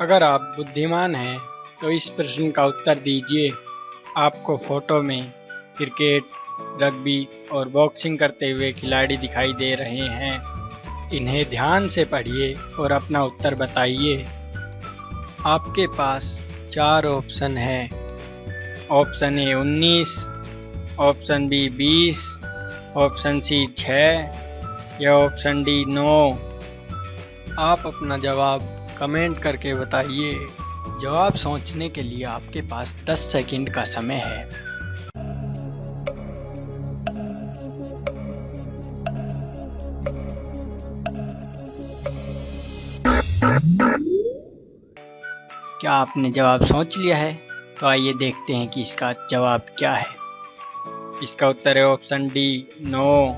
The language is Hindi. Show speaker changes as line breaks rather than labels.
अगर आप बुद्धिमान हैं तो इस प्रश्न का उत्तर दीजिए। आपको फ़ोटो में क्रिकेट, रग्बी और बॉक्सिंग करते हुए खिलाड़ी दिखाई दे रहे हैं। इन्हें ध्यान से पढ़िए और अपना उत्तर बताइए। आपके पास चार ऑप्शन है। ऑप्शन ए उन्नीस, ऑप्शन बी बीस, ऑप्शन सी छः या ऑप्शन डी नौ। आप अपना जवाब कमेंट करके बताइए। जवाब सोचने के लिए आपके पास 10 सेकंड का समय है। क्या आपने जवाब सोच लिया है? तो आइए देखते हैं कि इसका जवाब क्या है। इसका उत्तर है ऑप्शन डी, नो।